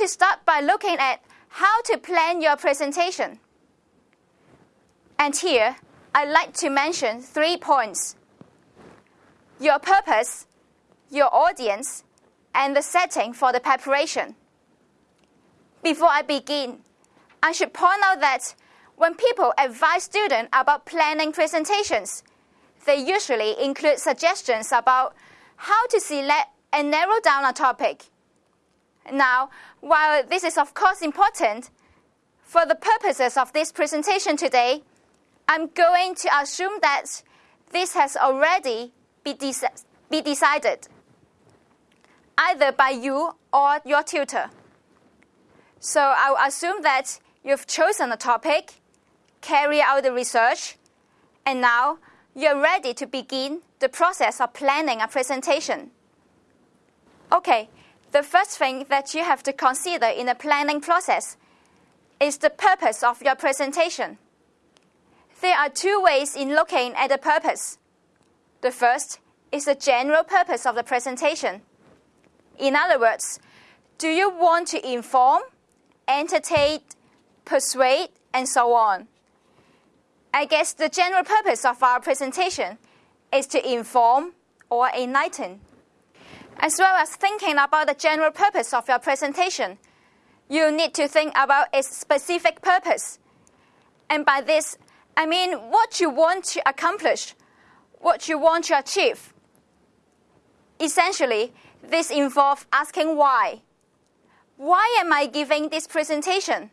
to start by looking at how to plan your presentation. And here, I'd like to mention three points. Your purpose, your audience, and the setting for the preparation. Before I begin, I should point out that when people advise students about planning presentations, they usually include suggestions about how to select and narrow down a topic. Now, while this is of course important, for the purposes of this presentation today, I'm going to assume that this has already be, de be decided, either by you or your tutor. So I'll assume that you've chosen a topic, carry out the research, and now you're ready to begin the process of planning a presentation. Okay, the first thing that you have to consider in the planning process is the purpose of your presentation. There are two ways in looking at the purpose. The first is the general purpose of the presentation. In other words, do you want to inform, entertain, persuade, and so on? I guess the general purpose of our presentation is to inform or enlighten. As well as thinking about the general purpose of your presentation, you need to think about its specific purpose. And by this, I mean what you want to accomplish, what you want to achieve. Essentially, this involves asking why. Why am I giving this presentation?